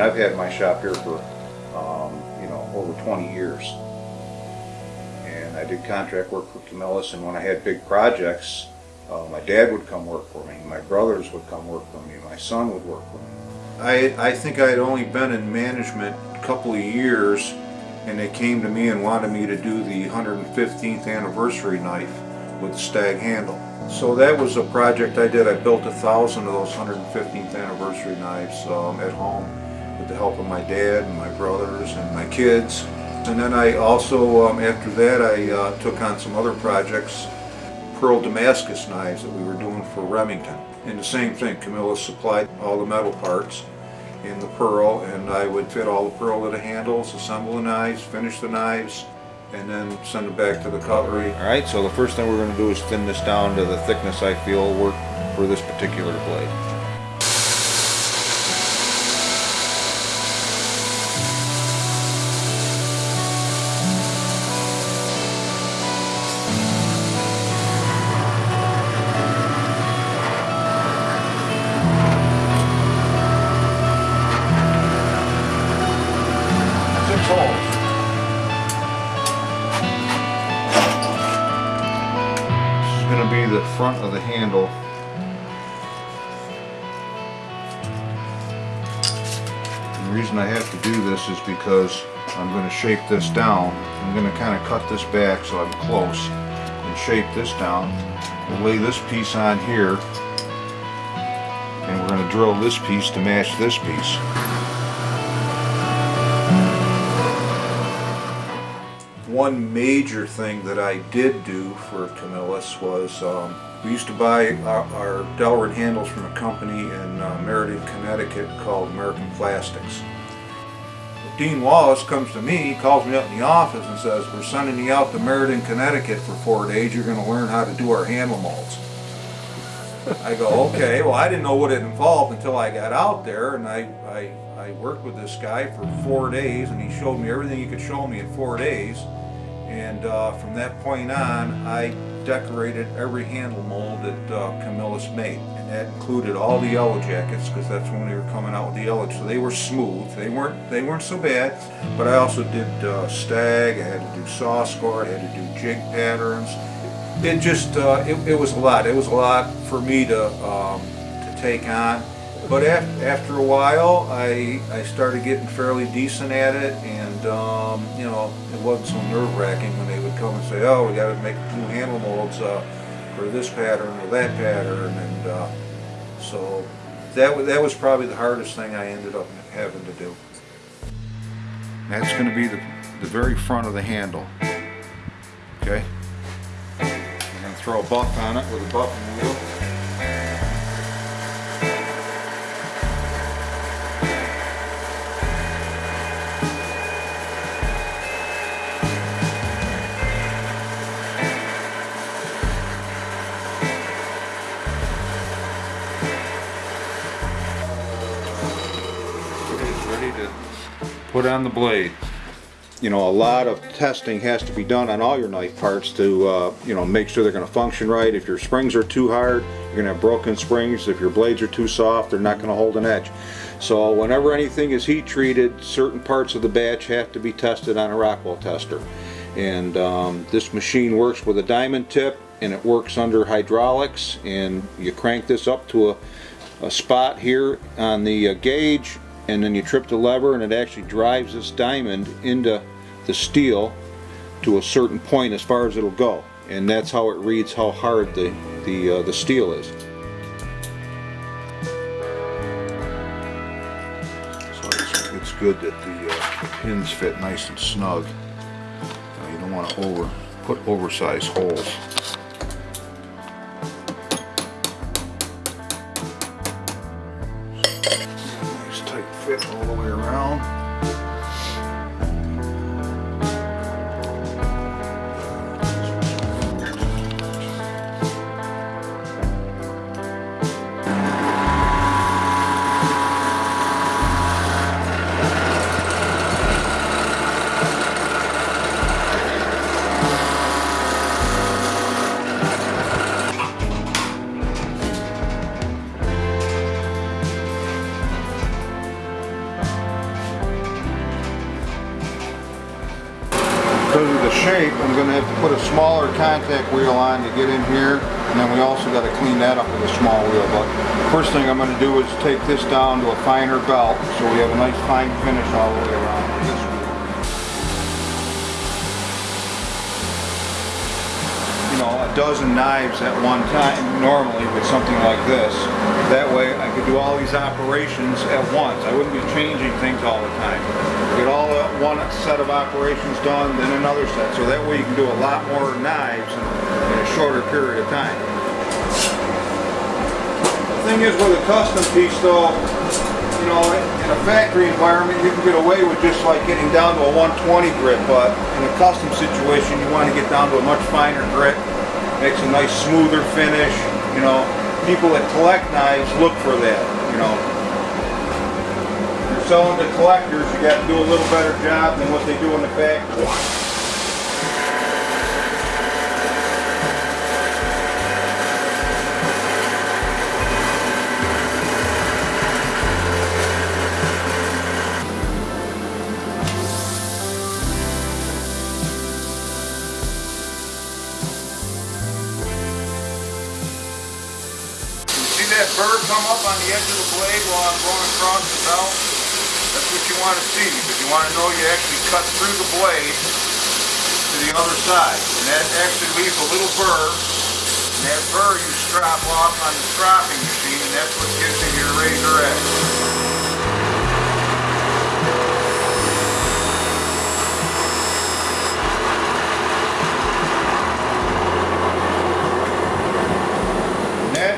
I've had my shop here for, um, you know, over 20 years. And I did contract work for Camillus, and when I had big projects, uh, my dad would come work for me, my brothers would come work for me, my son would work for me. I, I think I had only been in management a couple of years, and they came to me and wanted me to do the 115th anniversary knife with the stag handle. So that was a project I did. I built a thousand of those 115th anniversary knives um, at home the help of my dad and my brothers and my kids. And then I also, um, after that, I uh, took on some other projects, pearl Damascus knives that we were doing for Remington. And the same thing, Camillus supplied all the metal parts in the pearl and I would fit all the pearl to the handles, assemble the knives, finish the knives, and then send it back to the cutlery. All right, so the first thing we're going to do is thin this down to the thickness I feel will work for this particular blade. The front of the handle. The reason I have to do this is because I'm going to shape this down. I'm going to kind of cut this back so I'm close and shape this down. We'll lay this piece on here and we're going to drill this piece to match this piece. One major thing that I did do for Camillus was um, we used to buy our, our Delrin handles from a company in uh, Meriden, Connecticut called American Plastics. Dean Wallace comes to me, he calls me up in the office and says, we're sending you out to Meriden, Connecticut for four days, you're going to learn how to do our handle molds. I go, okay, well I didn't know what it involved until I got out there and I, I, I worked with this guy for four days and he showed me everything he could show me in four days. And uh, from that point on, I decorated every handle mold that uh, Camillus made. And that included all the yellow jackets, because that's when they were coming out with the yellow. So they were smooth. They weren't they weren't so bad. But I also did uh, stag, I had to do saw score, I had to do jig patterns. It just, uh, it, it was a lot. It was a lot for me to, um, to take on. But af after a while, I, I started getting fairly decent at it, and um, you know, it wasn't so nerve-wracking when they would come and say, "Oh, we got to make new handle molds uh, for this pattern or that pattern," and uh, so that that was probably the hardest thing I ended up having to do. That's going to be the the very front of the handle. Okay, I'm going to throw a buff on it with a buffing wheel. Ready to put on the blade. You know, a lot of testing has to be done on all your knife parts to, uh, you know, make sure they're going to function right. If your springs are too hard, you're going to have broken springs. If your blades are too soft, they're not going to hold an edge. So whenever anything is heat treated, certain parts of the batch have to be tested on a Rockwell tester. And um, this machine works with a diamond tip and it works under hydraulics and you crank this up to a, a spot here on the uh, gauge and then you trip the lever and it actually drives this diamond into the steel to a certain point as far as it'll go. And that's how it reads how hard the the uh, the steel is. So it's, it's good that the, uh, the pins fit nice and snug. You don't want to over put oversized holes fit all the way around. Shape, I'm gonna have to put a smaller contact wheel on to get in here, and then we also gotta clean that up with a small wheel. But first thing I'm gonna do is take this down to a finer belt, so we have a nice fine finish all the way around a dozen knives at one time normally with something like this. That way I could do all these operations at once. I wouldn't be changing things all the time. All one set of operations done, then another set. So that way you can do a lot more knives in a shorter period of time. The thing is with a custom piece though, you know, in a factory environment, you can get away with just like getting down to a 120 grit, but in a custom situation, you want to get down to a much finer grit. Makes a nice smoother finish, you know. People that collect knives look for that, you know. Selling to collectors, you got to do a little better job than what they do in the factory. See that burr come up on the edge of the blade while I'm going across the belt? What you want to see, because you want to know you actually cut through the blade to the other side. And that actually leaves a little burr. And that burr you strop off on the stropping machine, and that's what gives you your razor edge.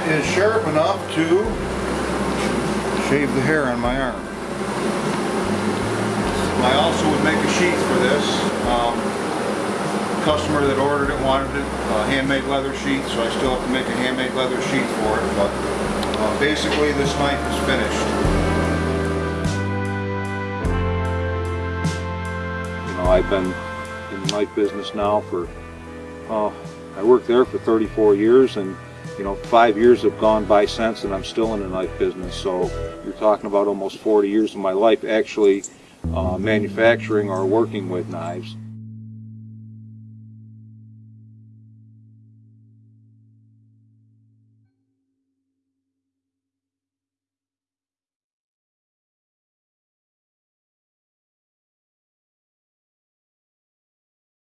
Is sharp enough to shave the hair on my arm. I also would make a sheath for this. Um, customer that ordered it wanted it, a handmade leather sheath, so I still have to make a handmade leather sheath for it, but uh, basically this knife is finished. You know, I've been in the knife business now for, oh, I worked there for 34 years and, you know, five years have gone by since and I'm still in the knife business. So you're talking about almost 40 years of my life actually uh, manufacturing or working with knives.